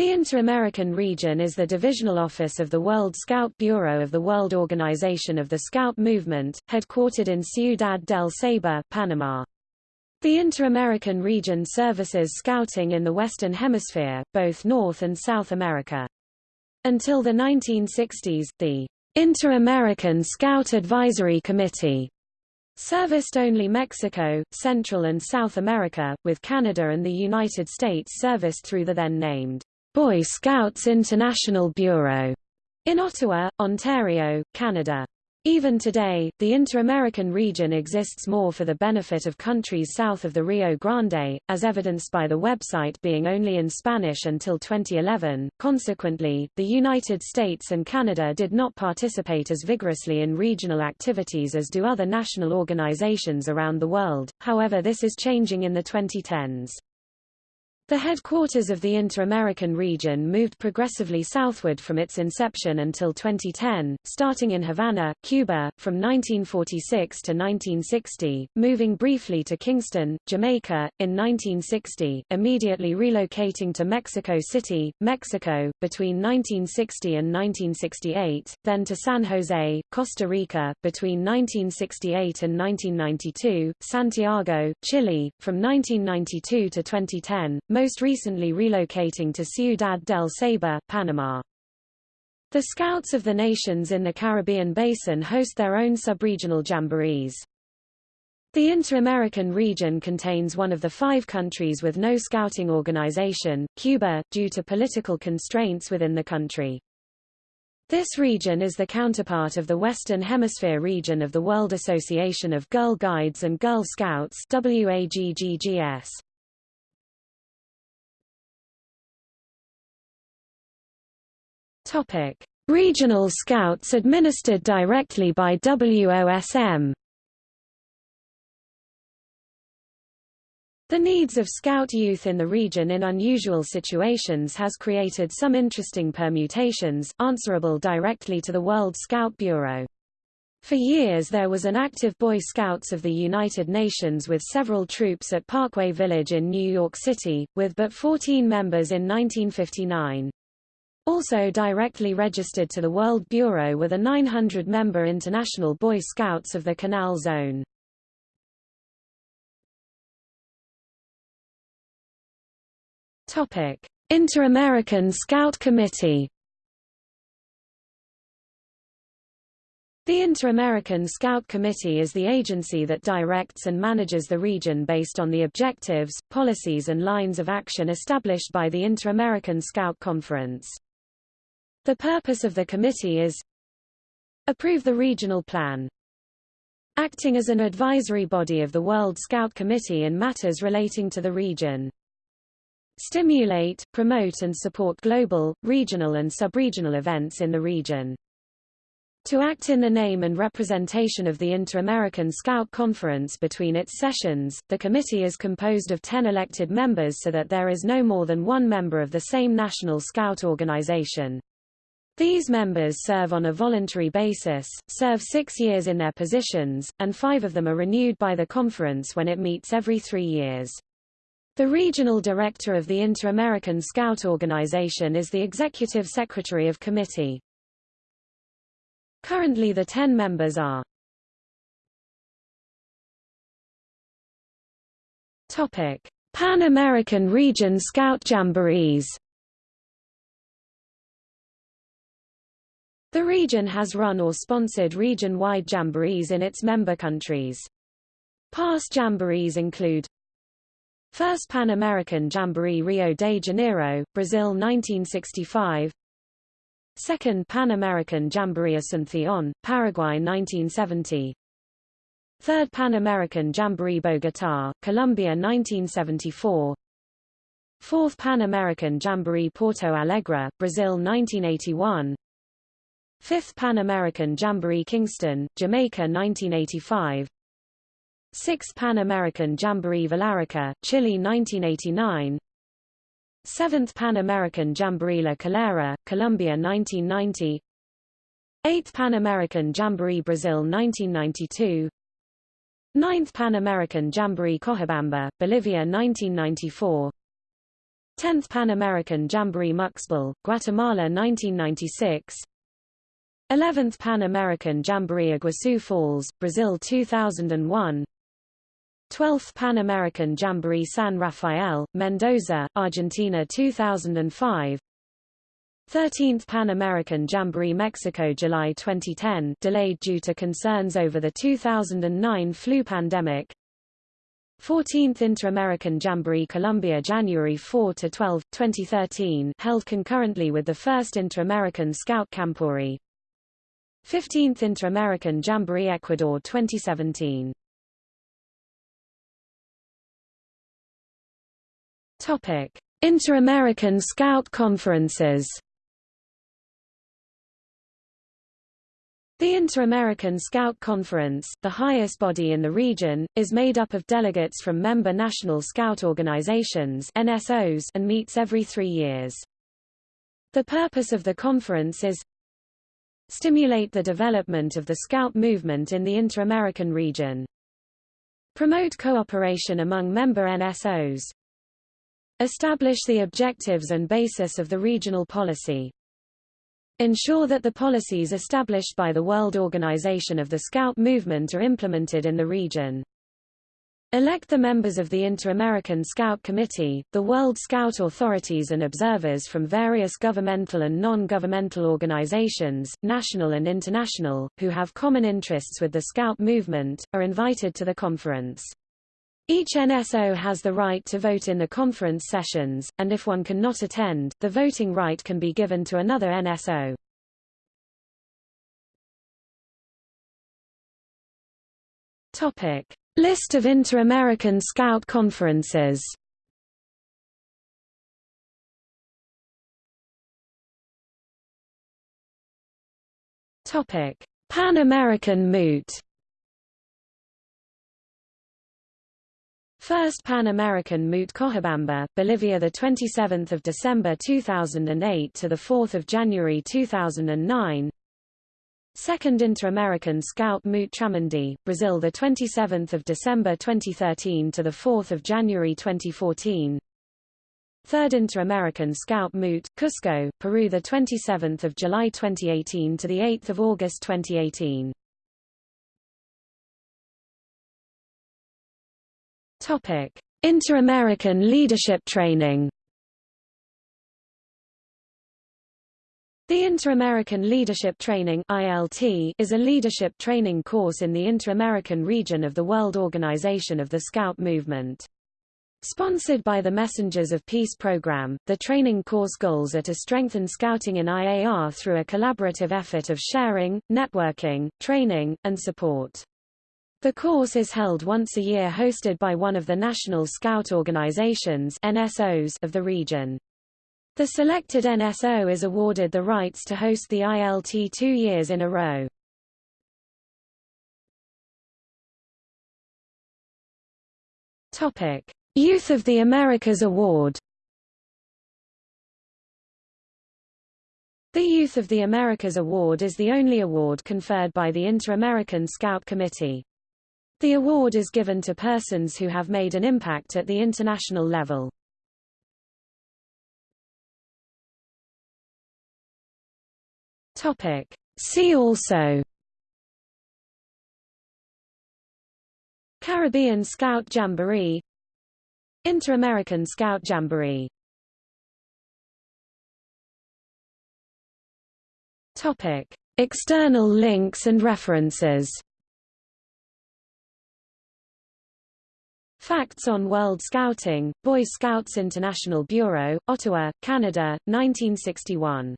The Inter-American region is the divisional office of the World Scout Bureau of the World Organization of the Scout Movement, headquartered in Ciudad del Saber, Panama. The Inter-American region services scouting in the Western Hemisphere, both North and South America. Until the 1960s, the Inter-American Scout Advisory Committee serviced only Mexico, Central and South America, with Canada and the United States serviced through the then named Boy Scouts International Bureau in Ottawa, Ontario, Canada. Even today, the Inter-American region exists more for the benefit of countries south of the Rio Grande, as evidenced by the website being only in Spanish until 2011. Consequently, the United States and Canada did not participate as vigorously in regional activities as do other national organizations around the world, however this is changing in the 2010s. The headquarters of the Inter-American region moved progressively southward from its inception until 2010, starting in Havana, Cuba, from 1946 to 1960, moving briefly to Kingston, Jamaica, in 1960, immediately relocating to Mexico City, Mexico, between 1960 and 1968, then to San Jose, Costa Rica, between 1968 and 1992, Santiago, Chile, from 1992 to 2010, most recently relocating to Ciudad del Saber, Panama. The Scouts of the nations in the Caribbean Basin host their own subregional jamborees. The Inter-American region contains one of the five countries with no scouting organization, Cuba, due to political constraints within the country. This region is the counterpart of the Western Hemisphere region of the World Association of Girl Guides and Girl Scouts WAGGGS. Topic: Regional Scouts administered directly by WOSM. The needs of Scout youth in the region in unusual situations has created some interesting permutations, answerable directly to the World Scout Bureau. For years there was an active Boy Scouts of the United Nations with several troops at Parkway Village in New York City, with but 14 members in 1959. Also directly registered to the World Bureau were the 900-member International Boy Scouts of the Canal Zone. Inter-American Scout Committee. The Inter-American Scout Committee is the agency that directs and manages the region based on the objectives, policies and lines of action established by the Inter-American Scout Conference. The purpose of the committee is Approve the regional plan. Acting as an advisory body of the World Scout Committee in matters relating to the region. Stimulate, promote and support global, regional and subregional events in the region. To act in the name and representation of the Inter-American Scout Conference between its sessions, the committee is composed of 10 elected members so that there is no more than one member of the same national Scout organization. These members serve on a voluntary basis, serve six years in their positions, and five of them are renewed by the conference when it meets every three years. The regional director of the Inter-American Scout Organization is the executive secretary of committee. Currently the ten members are Topic. Pan American Region Scout Jamborees The region has run or sponsored region-wide jamborees in its member countries. Past jamborees include First Pan American Jamboree Rio de Janeiro, Brazil 1965 Second Pan American Jamboree Asunción, Paraguay 1970 Third Pan American Jamboree Bogotá, Colombia 1974 Fourth Pan American Jamboree Porto Alegre, Brazil 1981 Fifth Pan American Jamboree Kingston, Jamaica 1985 Sixth Pan American Jamboree Villarrica, Chile 1989 Seventh Pan American Jamboree La Calera, Colombia 1990 Eighth Pan American Jamboree Brazil 1992 Ninth Pan American Jamboree Cochabamba, Bolivia 1994 10th Pan American Jamboree Muxbal, Guatemala 1996 11th Pan American Jamboree Iguazu Falls, Brazil 2001 12th Pan American Jamboree San Rafael, Mendoza, Argentina 2005 13th Pan American Jamboree Mexico July 2010 delayed due to concerns over the 2009 flu pandemic. 14th Inter-American Jamboree Colombia January 4 to 12, 2013 held concurrently with the first Inter-American Scout Campori 15th Inter-American Jamboree Ecuador 2017 Topic: Inter-American Scout Conferences. The Inter-American Scout Conference, the highest body in the region, is made up of delegates from member National Scout Organizations NSOs and meets every three years. The purpose of the conference is stimulate the development of the Scout movement in the Inter-American region, promote cooperation among member NSOs, Establish the objectives and basis of the regional policy. Ensure that the policies established by the World Organization of the Scout Movement are implemented in the region. Elect the members of the Inter-American Scout Committee, the World Scout authorities and observers from various governmental and non-governmental organizations, national and international, who have common interests with the Scout movement, are invited to the conference. Each NSO has the right to vote in the conference sessions, and if one cannot attend, the voting right can be given to another NSO. Topic: List of Inter-American Scout conferences. Pan American Moot. First Pan American Moot Cochabamba, Bolivia the 27th of December 2008 to the 4th of January 2009. Second Inter-American Scout Moot Tramandaí, Brazil the 27th of December 2013 to the 4th of January 2014. Third Inter-American Scout Moot, Cusco, Peru the 27th of July 2018 to the 8th of August 2018. Topic: Inter-American Leadership Training. The Inter-American Leadership Training (ILT) is a leadership training course in the Inter-American region of the World Organization of the Scout Movement. Sponsored by the Messengers of Peace program, the training course goals are to strengthen scouting in IAR through a collaborative effort of sharing, networking, training, and support. The course is held once a year hosted by one of the National Scout Organizations NSOs of the region. The selected NSO is awarded the rights to host the ILT two years in a row. Topic. Youth of the Americas Award The Youth of the Americas Award is the only award conferred by the Inter-American Scout Committee. The award is given to persons who have made an impact at the international level. Topic. See also Caribbean Scout Jamboree Inter-American Scout Jamboree Topic. External links and references Facts on World Scouting, Boy Scouts International Bureau, Ottawa, Canada, 1961